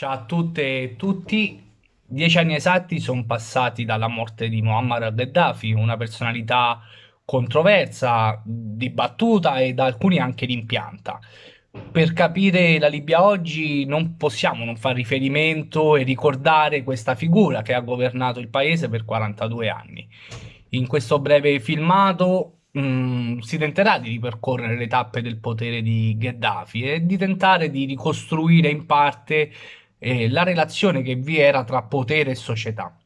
Ciao a tutte e tutti. Dieci anni esatti sono passati dalla morte di Muammar al-Gheddafi, una personalità controversa, dibattuta e da alcuni anche rimpianta. Per capire la Libia oggi non possiamo non fare riferimento e ricordare questa figura che ha governato il paese per 42 anni. In questo breve filmato mh, si tenterà di ripercorrere le tappe del potere di Gheddafi e di tentare di ricostruire in parte eh, la relazione che vi era tra potere e società.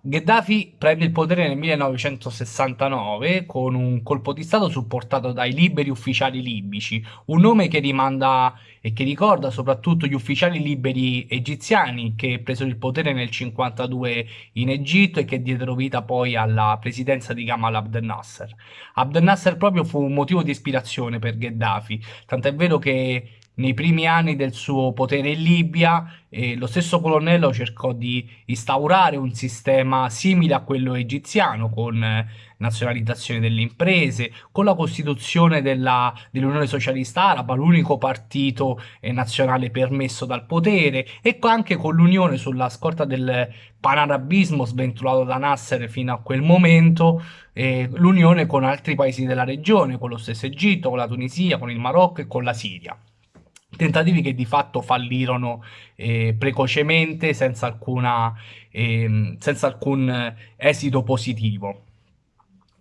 Gheddafi prende il potere nel 1969 con un colpo di stato supportato dai liberi ufficiali libici, un nome che rimanda e che ricorda soprattutto gli ufficiali liberi egiziani che presero il potere nel 1952 in Egitto e che diedero vita poi alla presidenza di Gamal Abdel Nasser. Abdel Nasser proprio fu un motivo di ispirazione per Gheddafi, tant'è vero che nei primi anni del suo potere in Libia eh, lo stesso colonnello cercò di instaurare un sistema simile a quello egiziano con eh, nazionalizzazione delle imprese, con la costituzione dell'Unione dell Socialista Araba, l'unico partito eh, nazionale permesso dal potere e anche con l'unione sulla scorta del panarabismo sventurato da Nasser fino a quel momento, l'unione con altri paesi della regione, con lo stesso Egitto, con la Tunisia, con il Marocco e con la Siria tentativi che di fatto fallirono eh, precocemente senza, alcuna, eh, senza alcun esito positivo.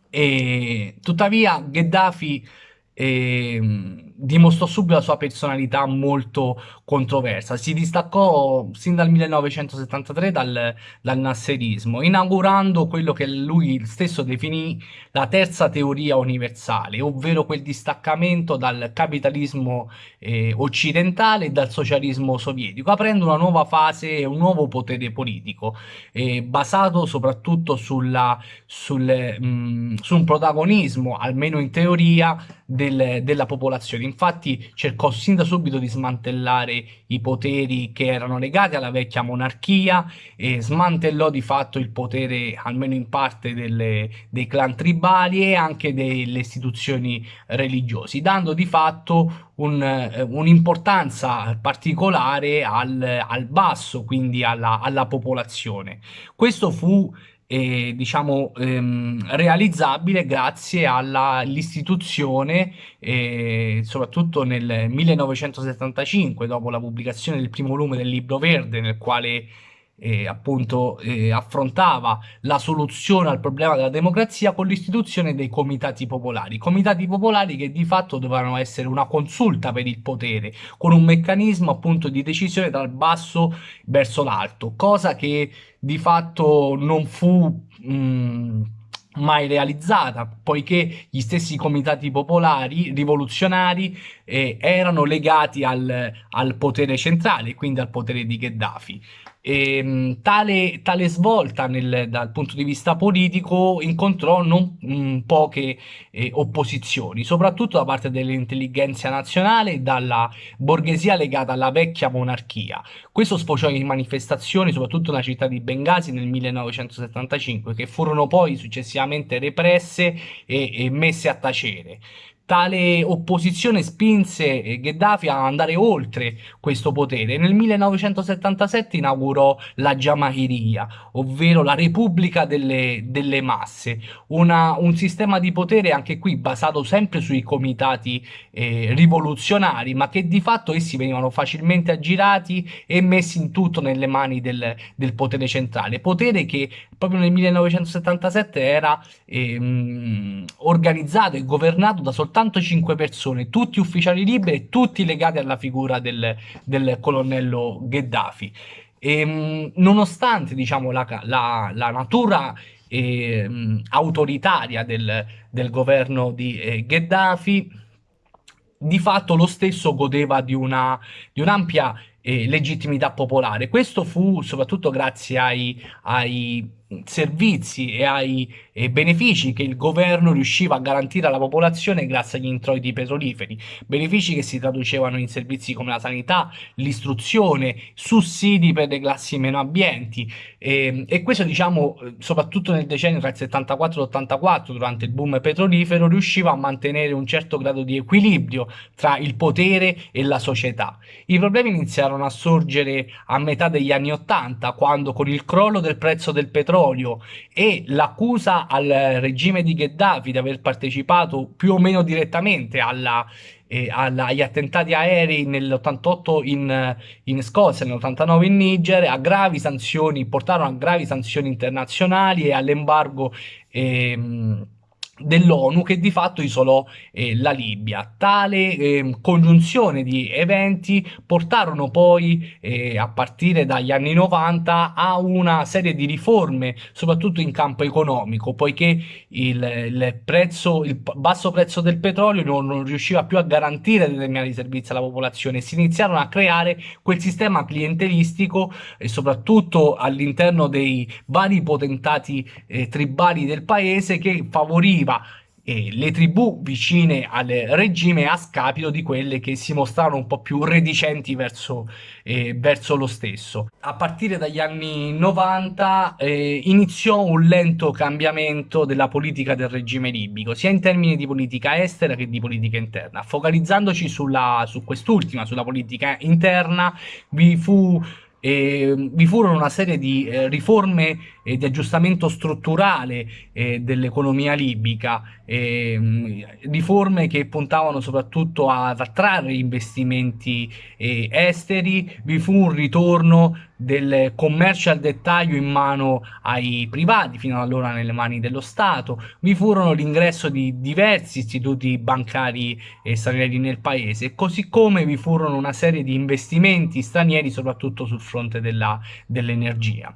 E, tuttavia Gheddafi eh, dimostrò subito la sua personalità molto controversa. Si distaccò sin dal 1973 dal, dal nasserismo, inaugurando quello che lui stesso definì la terza teoria universale, ovvero quel distaccamento dal capitalismo eh, occidentale e dal socialismo sovietico, aprendo una nuova fase e un nuovo potere politico, eh, basato soprattutto sulla, sul, mh, mm, su un protagonismo, almeno in teoria, del, della popolazione infatti cercò sin da subito di smantellare i poteri che erano legati alla vecchia monarchia e smantellò di fatto il potere, almeno in parte, delle, dei clan tribali e anche delle istituzioni religiose, dando di fatto eh, un'importanza un particolare al, al, basso, quindi alla, alla popolazione. Questo fu eh, diciamo, ehm, realizzabile grazie all'istituzione, eh, soprattutto nel 1975, dopo la pubblicazione del primo volume del Libro Verde, nel quale eh, appunto eh, affrontava la soluzione al problema della democrazia con l'istituzione dei comitati popolari, comitati popolari che di fatto dovevano essere una consulta per il potere, con un meccanismo appunto di decisione dal basso verso l'alto, cosa che di fatto non fu... Mh, mm, mai realizzata, poiché gli stessi comitati popolari rivoluzionari eh, erano legati al, al, potere centrale, quindi al potere di Gheddafi. E, ehm, tale, tale, svolta nel, dal punto di vista politico incontrò non mh, mm, poche eh, opposizioni, soprattutto da parte dell'intelligenza nazionale e dalla borghesia legata alla vecchia monarchia. Questo sfociò in manifestazioni, soprattutto nella città di Bengasi nel 1975, che furono poi successivamente represse e, e messe a tacere. Tale opposizione spinse eh, Gheddafi a andare oltre questo potere. Nel 1977 inaugurò la Jamahiriya, ovvero la Repubblica delle, delle Masse, Una, un sistema di potere anche qui basato sempre sui comitati eh, rivoluzionari, ma che di fatto essi venivano facilmente aggirati e messi in tutto nelle mani del, del potere centrale. Potere che proprio nel 1977 era ehm, organizzato e governato da soltanto soltanto 5 persone, tutti ufficiali liberi, tutti legati alla figura del, del colonnello Gheddafi. E, ehm, nonostante diciamo, la, la, la natura eh, autoritaria del, del, governo di eh, Gheddafi, di fatto lo stesso godeva di un'ampia un eh, legittimità popolare. Questo fu soprattutto grazie ai, ai servizi e ai e benefici che il governo riusciva a garantire alla popolazione grazie agli introiti petroliferi, benefici che si traducevano in servizi come la sanità, l'istruzione, sussidi per le classi meno abbienti e, e questo diciamo soprattutto nel decennio tra il 74 e l'84 durante il boom petrolifero riusciva a mantenere un certo grado di equilibrio tra il potere e la società. I problemi iniziarono a sorgere a metà degli anni 80 quando con il crollo del prezzo del petrolio e l'accusa al regime di Gheddafi di aver partecipato più o meno direttamente alla, eh, alla, agli attentati aerei nell'88 in, in Scozia, nell'89 in Niger, a gravi sanzioni, portarono a gravi sanzioni internazionali e all'embargo ehm, dell'ONU che di fatto isolò eh, la Libia. Tale eh, congiunzione di eventi portarono poi eh, a partire dagli anni 90 a una serie di riforme soprattutto in campo economico poiché il, il, prezzo, il basso prezzo del petrolio non, non, riusciva più a garantire determinati servizi alla popolazione si iniziarono a creare quel sistema clientelistico e soprattutto all'interno dei vari potentati eh, tribali del paese che favoriva colpiva eh, le tribù vicine al regime a scapito di quelle che si mostravano un po' più reticenti verso, eh, verso lo stesso. A partire dagli anni 90 eh, iniziò un lento cambiamento della politica del regime libico, sia in termini di politica estera che di politica interna. Focalizzandoci sulla, su quest'ultima, sulla politica interna, vi fu e vi furono una serie di eh, riforme e di aggiustamento strutturale eh, dell'economia libica, eh, riforme che puntavano soprattutto ad attrarre investimenti eh, esteri, vi fu un ritorno del commercio al dettaglio in mano ai privati, fino allora nelle mani dello Stato, vi furono l'ingresso di diversi istituti bancari eh, stranieri nel paese, così come vi furono una serie di investimenti stranieri soprattutto sul fronte dell'energia.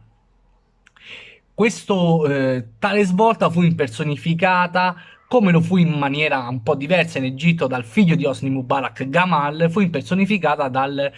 Questo, eh, tale svolta fu impersonificata come lo fu in maniera un po' diversa in Egitto dal figlio di Osni Mubarak Gamal, fu impersonificata dal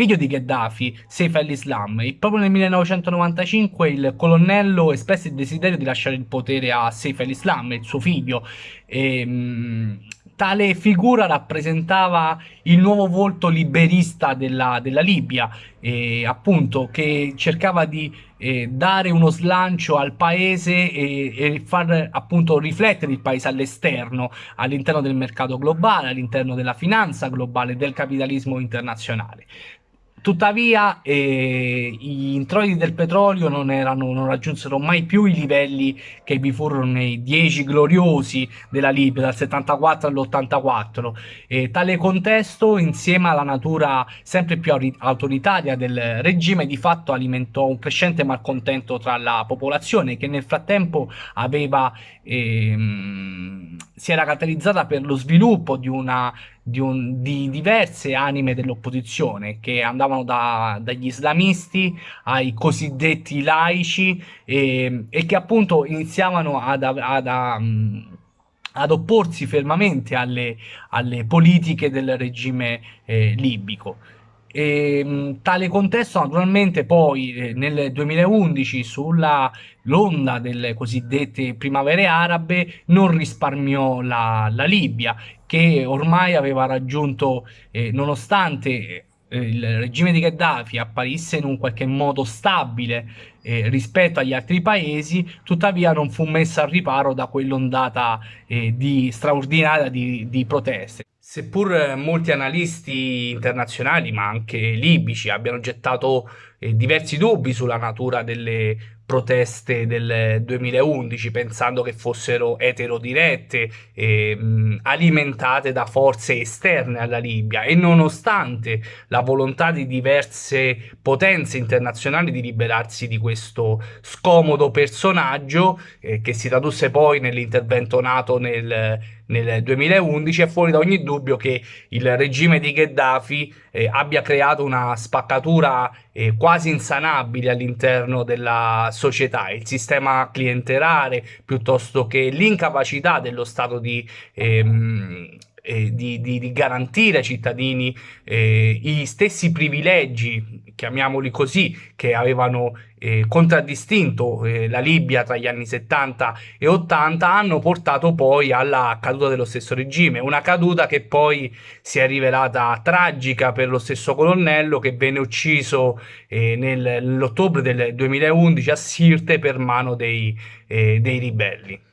figlio di Gheddafi, Saif al-Islam, e proprio nel 1995 il colonnello espresse il desiderio di lasciare il potere a Saif al-Islam, il suo figlio, e, mh, tale figura rappresentava il nuovo volto liberista della, della Libia, eh, appunto, che cercava di eh, dare uno slancio al paese e, e, far appunto riflettere il paese all'esterno, all'interno del mercato globale, all'interno della finanza globale, del capitalismo internazionale. Tuttavia eh, gli introiti del petrolio non, erano, non, raggiunsero mai più i livelli che vi furono nei dieci gloriosi della Libia dal 74 all'84 e tale contesto insieme alla natura sempre più autoritaria del regime di fatto alimentò un crescente malcontento tra la popolazione che nel frattempo aveva, ehm, si era caratterizzata per lo sviluppo di una di, un, di diverse anime dell'opposizione che andavano da, dagli islamisti ai cosiddetti laici e, e che appunto iniziavano ad, ad, ad, ad opporsi fermamente alle, alle, politiche del regime eh, libico. E, mh, tale contesto naturalmente poi eh, nel 2011 sulla l'onda delle cosiddette primavere arabe non risparmiò la, la Libia che ormai aveva raggiunto eh, nonostante eh, il regime di Gheddafi apparisse in un qualche modo stabile eh, rispetto agli altri paesi, tuttavia non fu messa al riparo da quell'ondata eh, di straordinaria di, di proteste. Seppur molti analisti internazionali, ma anche libici, abbiano gettato eh, diversi dubbi sulla natura delle proteste del 2011 pensando che fossero eterodirette e mh, alimentate da forze esterne alla Libia. E nonostante la volontà di diverse potenze internazionali di liberarsi di questo scomodo personaggio eh, che si tradusse poi nell'intervento NATO nel nel 2011 è fuori da ogni dubbio che il regime di Gheddafi eh, abbia creato una spaccatura eh, quasi insanabile all'interno della società, il sistema clientelare piuttosto che l'incapacità dello Stato di ehm, eh, di, di, di, garantire ai cittadini eh, gli stessi privilegi, chiamiamoli così, che avevano eh, contraddistinto eh, la Libia tra gli anni 70 e 80 hanno portato poi alla caduta dello stesso regime, una caduta che poi si è rivelata tragica per lo stesso colonnello che venne ucciso eh, nell'ottobre del 2011 a Sirte per mano dei, dei ribelli.